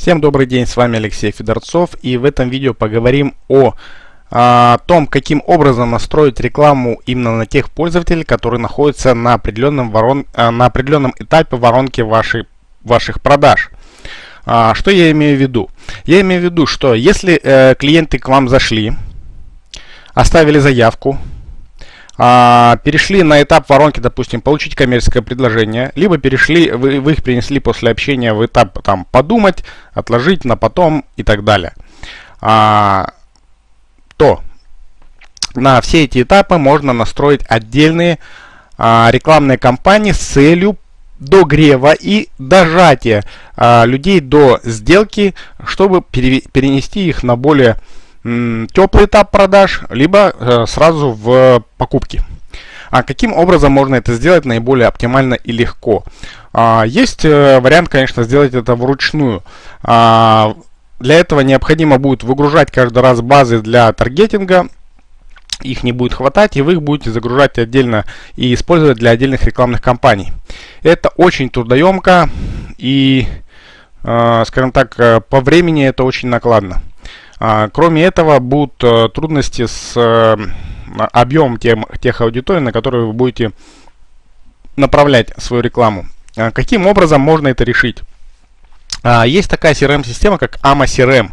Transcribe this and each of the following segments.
Всем добрый день, с вами Алексей Федорцов и в этом видео поговорим о, о том, каким образом настроить рекламу именно на тех пользователей, которые находятся на определенном, ворон, э, на определенном этапе воронки вашей, ваших продаж. А, что я имею в виду? Я имею в виду, что если э, клиенты к вам зашли, оставили заявку, а, перешли на этап воронки, допустим, получить коммерческое предложение, либо перешли, вы, вы их принесли после общения в этап там подумать, отложить на потом и так далее, а, то на все эти этапы можно настроить отдельные а, рекламные кампании с целью догрева и дожатия а, людей до сделки, чтобы перенести их на более теплый этап продаж, либо э, сразу в покупки. А каким образом можно это сделать наиболее оптимально и легко? А, есть э, вариант, конечно, сделать это вручную. А, для этого необходимо будет выгружать каждый раз базы для таргетинга. Их не будет хватать, и вы их будете загружать отдельно и использовать для отдельных рекламных кампаний. Это очень трудоемко и, э, скажем так, по времени это очень накладно. А, кроме этого, будут э, трудности с э, объемом тем, тех аудиторий, на которые вы будете направлять свою рекламу. А, каким образом можно это решить? А, есть такая CRM-система, как AMA CRM.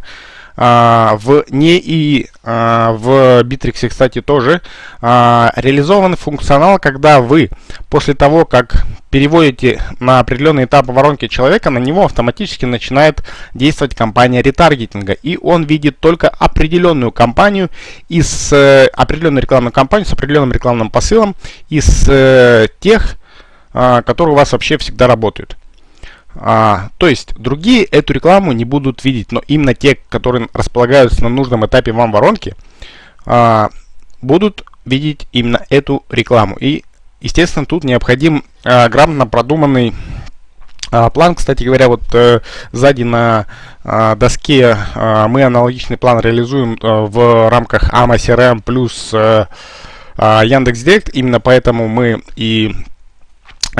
А, в НЕИ, а, в Bittrex, кстати, тоже а, реализован функционал, когда вы после того, как переводите на определенный этап воронки человека, на него автоматически начинает действовать компания ретаргетинга. И он видит только определенную компанию из э, определенную рекламную кампанию с определенным рекламным посылом из э, тех, которые у вас вообще всегда работают. А, то есть другие эту рекламу не будут видеть, но именно те, которые располагаются на нужном этапе вам воронки, а, будут видеть именно эту рекламу. И, естественно, тут необходим а, грамотно продуманный а, план. Кстати говоря, вот э, сзади на а, доске а, мы аналогичный план реализуем а, в рамках AMA CRM плюс а, Яндекс.Директ. Именно поэтому мы и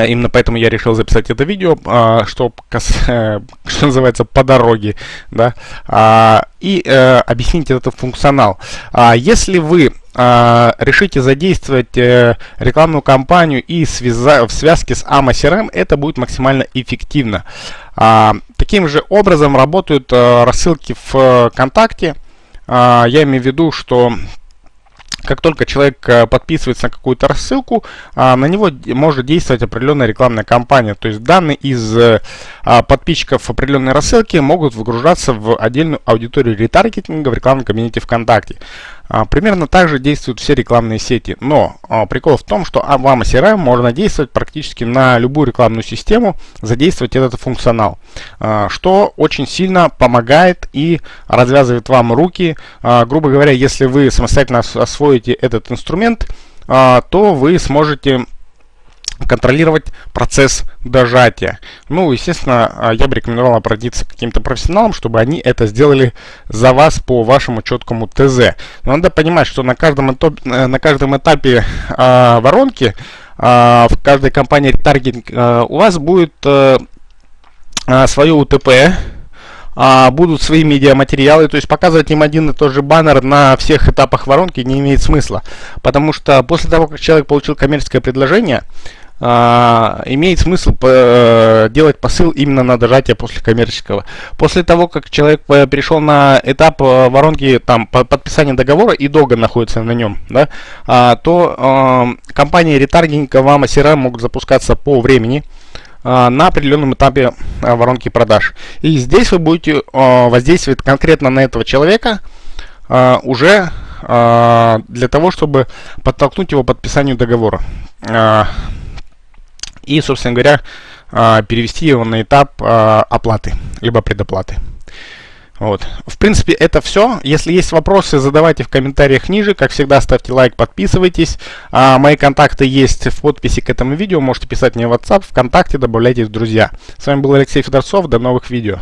именно поэтому я решил записать это видео, а, что, что называется, по дороге, да, а, и э, объяснить этот функционал. Если вы решите задействовать э, рекламную кампанию и в связке с AMA CRM, это будет максимально эффективно. Таким же образом работают э, рассылки в ВКонтакте. Я имею в виду, что как только человек э, подписывается на какую-то рассылку, а, на него может действовать определенная рекламная кампания. То есть данные из э, а, подписчиков определенной рассылки могут выгружаться в отдельную аудиторию ретаргетинга в рекламном кабинете ВКонтакте. А, примерно так же действуют все рекламные сети. Но а, прикол в том, что вам CRM можно действовать практически на любую рекламную систему, задействовать этот функционал. А, что очень сильно помогает и развязывает вам руки. Грубо говоря, если вы самостоятельно освоите этот инструмент, то вы сможете контролировать процесс дожатия. Ну, естественно, а, я бы рекомендовал обратиться к каким-то профессионалам, чтобы они это сделали за вас по вашему четкому ТЗ. Но надо понимать, что на каждом, этапе, э, на каждом этапе э, воронки э, в каждой компании таргетинг э, у вас будет э, свое УТП, а, будут свои медиаматериалы, то есть показывать им один и тот же баннер на всех этапах воронки не имеет смысла, потому что после того, как человек получил коммерческое предложение, а, имеет смысл э, делать посыл именно на дожатие после коммерческого. После того, как человек перешел на этап э, воронки там, по, подписания договора и долго находится на нем, да, а, то э, компании ретаргинга вам CRM могут запускаться по времени на определенном этапе воронки продаж. И здесь вы будете воздействовать конкретно на этого человека уже для того, чтобы подтолкнуть его к подписанию договора. И, собственно говоря, а, перевести его на этап а, оплаты, либо предоплаты. Вот. В принципе, это все. Если есть вопросы, задавайте в комментариях ниже. Как всегда, ставьте лайк, подписывайтесь. А, мои контакты есть в подписи к этому видео. Можете писать мне в WhatsApp, ВКонтакте, добавляйтесь в друзья. С вами был Алексей Федорцов. До новых видео.